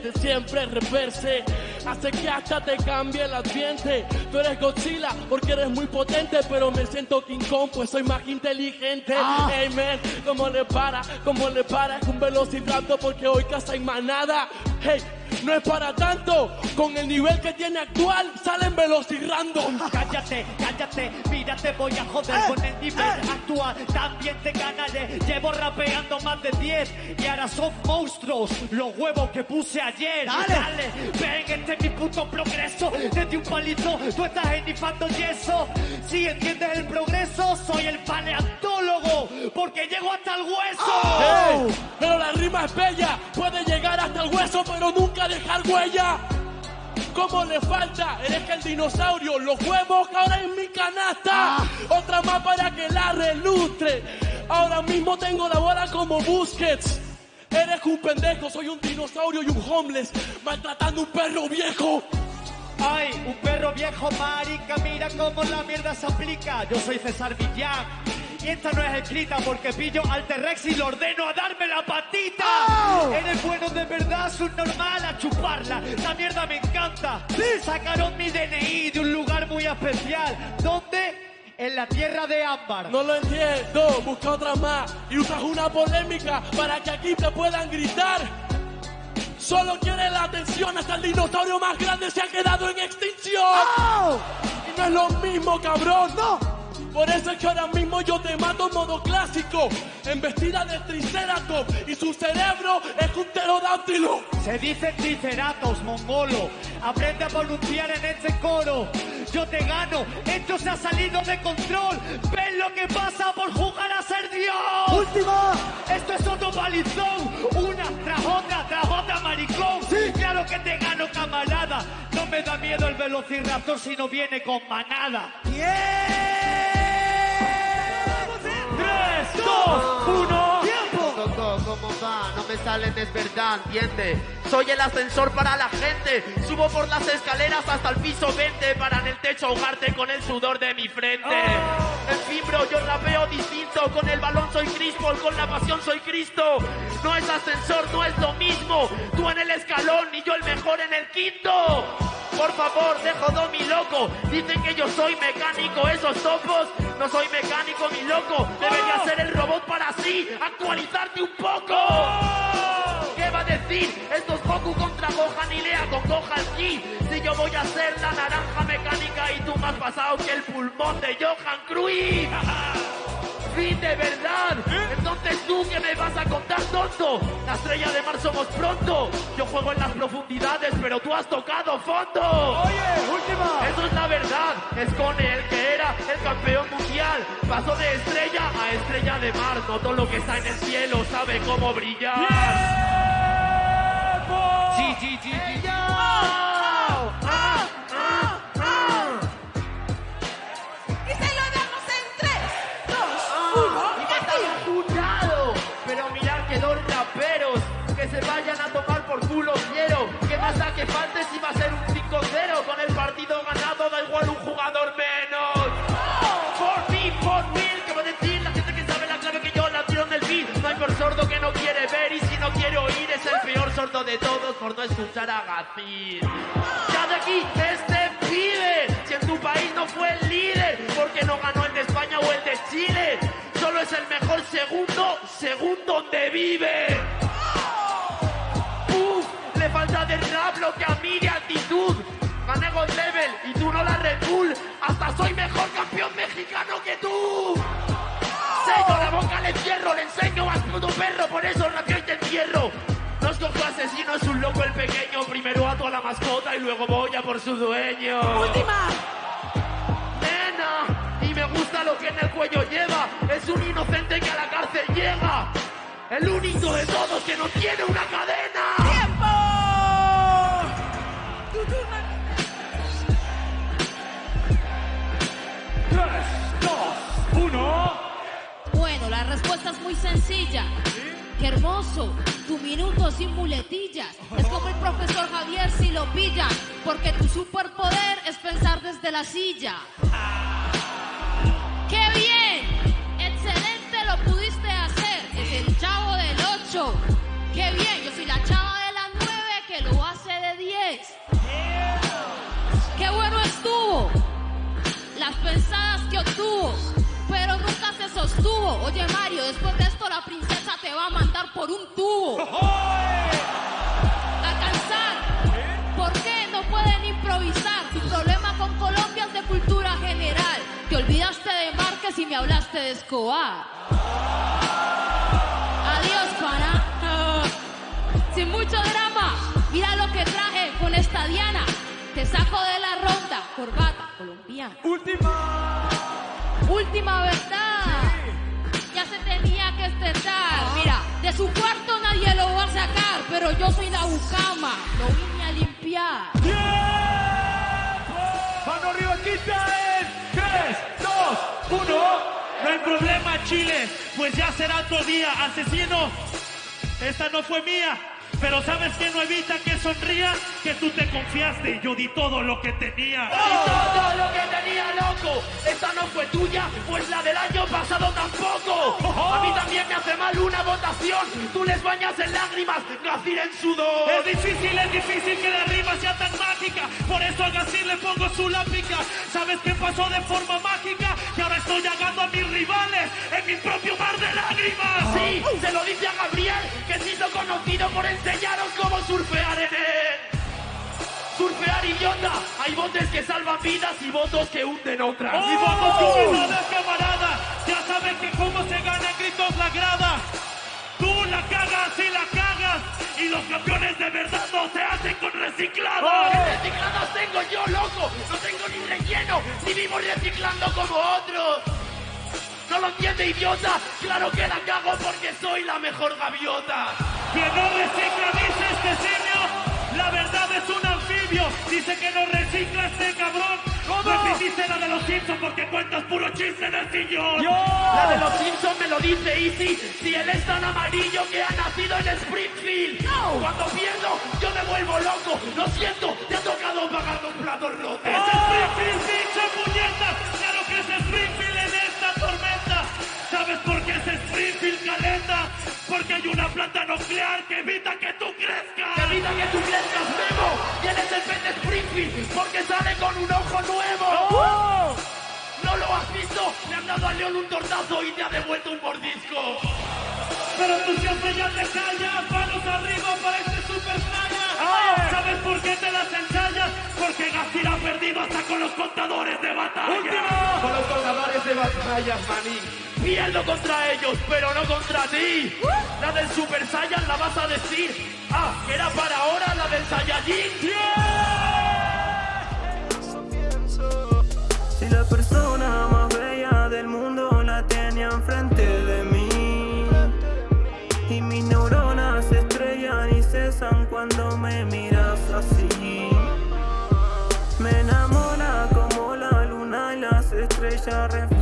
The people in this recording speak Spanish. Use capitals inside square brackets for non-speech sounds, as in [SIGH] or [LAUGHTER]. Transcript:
de siempre reverse. Hace que hasta te cambie el ambiente. Tú eres Godzilla porque eres muy potente, pero me siento King Kong, pues soy más inteligente. Ah. Hey man, como le para, como le para, es un velociraptor porque hoy casa hay manada. Hey, no es para tanto, con el nivel que tiene actual, salen velocirrandom. Cállate, cállate, mira te voy a joder con el nivel actual. También te ganaré, llevo rapeando más de 10 y ahora son monstruos los huevos que puse ayer. Dale. ven, este es mi puto progreso. Desde un palito tú estás enifando yeso. Si entiendes el progreso, soy el paleontólogo porque llego hasta el hueso. Hey, pero la rima es bella, puede llegar hasta el hueso, pero nunca dejar huella. ¿Cómo le falta? Eres que el dinosaurio, los huevos que ahora en mi canasta. Otra más para que la relustre. Ahora mismo tengo la bola como Busquets. Eres un pendejo, soy un dinosaurio y un homeless, maltratando un perro viejo. Ay, un perro viejo marica, mira cómo la mierda se aplica. Yo soy César Villán. Y esta no es escrita porque pillo al T-Rex y lo ordeno a darme la patita. ¡Oh! Eres bueno de verdad, subnormal a chuparla. La mierda me encanta. Sacaron mi DNI de un lugar muy especial. ¿Dónde? En la tierra de ámbar. No lo entiendo, busca otra más y usas una polémica para que aquí te puedan gritar. Solo quiere la atención hasta el dinosaurio más grande se ha quedado en extinción. ¡Oh! Y no es lo mismo, cabrón. No. Por eso es que ahora mismo yo te mato en modo clásico, en vestida de triceratops y su cerebro es un pterodáctilo. Se dice triceratops, mongolo. Aprende a pronunciar en este coro. Yo te gano. Esto se ha salido de control. ¿Ves lo que pasa por jugar a ser Dios? Última. Esto es otro palizón. Una tras otra, tras otra, maricón. Sí. Claro que te gano, camarada. No me da miedo el velociraptor si no viene con manada. ¡Tres, dos, uno! Tiempo. Coco, ¿cómo va? No me salen, es verdad, entiende. Soy el ascensor para la gente. Subo por las escaleras hasta el piso 20 para en el techo ahogarte con el sudor de mi frente. En fin, bro, yo rapeo distinto. Con el balón soy Crispo, con la pasión soy Cristo. No es ascensor, no es lo mismo. Tú en el escalón y yo el mejor en el quinto. Por favor, dejo do mi loco. Dicen que yo soy mecánico, esos topos. No soy mecánico, mi loco. Debería ser el robot para así actualizarte un poco. ¿Qué va a decir? Esto es Goku contra Gohan y Lea con Gohan Ki. Si yo voy a ser la naranja mecánica y tú has pasado que el pulmón de Johan Cruyff. [LAUGHS] Fin de verdad. Entonces tú que me vas a contar tonto. La estrella de mar somos pronto. Yo juego en las profundidades, pero tú has tocado fondo. Oye, última. Eso es la verdad. Es con el que era el campeón mundial. Pasó de estrella a estrella de mar. No todo lo que está en el cielo sabe cómo brillar. Sí, sí, sí, sí. ¡Ah! Escuchar a Gacir. Ya de aquí, este pibe, si en tu país no fue el líder, porque no ganó el de España o el de Chile, solo es el mejor segundo, según donde vive. Uf, le falta de rap lo que a mí de actitud. Gané God Level y tú no la Red. Hasta soy mejor campeón asesino, es un loco el pequeño. Primero ato a la mascota y luego voy a por su dueño. Última. Nena, y me gusta lo que en el cuello lleva. Es un inocente que a la cárcel llega. El único de todos que no tiene una cadena. ¡Tiempo! Tu turno. La respuesta es muy sencilla. Qué hermoso, tu minuto sin muletillas. Es como el profesor Javier si lo pillan, porque tu superpoder es pensar desde la silla. Oye Mario, después de esto la princesa te va a mandar por un tubo. A cansar. ¿Por qué no pueden improvisar? Tu problema con Colombia es de cultura general. Te olvidaste de Márquez y me hablaste de Escobar. Adiós, pana. Sin mucho drama, mira lo que traje con esta Diana. Te saco de la ronda, corbata colombiana. Última. Última verdad. Que estrenar. Mira, de su cuarto nadie lo va a sacar, pero yo soy la bucama. Lo vine a limpiar. Mano arriba, quita en 3, 2, 1. No hay problema, Chile, pues ya será otro día. Asesino, esta no fue mía. Pero ¿sabes qué no evita que sonría? Que tú te confiaste y yo di todo lo que tenía. Y todo lo que tenía loco, esta no fue tuya, pues la del año pasado tampoco. A mí también me hace mal una votación, tú les bañas en lágrimas, Gacir en sudor. Es difícil, es difícil que la rima sea tan mágica. Por eso a Gacir le pongo su lápica. ¿Sabes qué pasó de forma mágica? Que ahora estoy llegando a mis rivales en mi propio mar de lágrimas. Sí, se lo dice a Gabriel, que hizo conocido por enseñaros cómo surfear en él. Surfear idiota, hay botes que salvan vidas y votos que hunden otras. Y vamos con verdades, camarada. Ya saben que cómo se gana en gritos la grada. Tú la cagas y la cagas. Y los campeones de verdad no se hacen con recicladas. ¿Qué recicladas tengo yo, loco? No tengo ni relleno, ni vivo reciclando como otros. ¿No lo entiende, idiota? Claro que la cago porque soy la mejor gaviota. Que no recicla, dice este simio. La verdad es un anfibio. Dice que no recicla este cabrón. Repetiste la de los Simpsons porque cuentas puro chiste en el sillón. La de los Simpsons me lo dice Easy. Si él es tan amarillo que ha nacido en Springfield. Cuando pierdo, yo me vuelvo loco. Lo siento, te ha tocado pagar un plato roto. ¡Es Springfield, nuclear que evita que tú crezcas. Que evita que tú crezcas, Memo. Tienes el pez de Springfield porque sale con un ojo nuevo. ¿No lo has visto? Le han dado a León un tortazo y te ha devuelto un mordisco. Pero tú siempre ya te callas, manos arriba para este super ¿Sabes por qué te las ensayas? Porque Gasir ha perdido hasta con los contadores de batalla. Con los contadores de batallas, maní. Pierdo contra ellos, pero no contra ti. La del Super Saiyan la vas a decir. Ah, que era para ahora la del Saiyajin. Si la persona más bella del mundo la tenía enfrente de mí Y mis neuronas se estrellan y cesan cuando me miras así Me enamora como la luna y las estrellas reflejan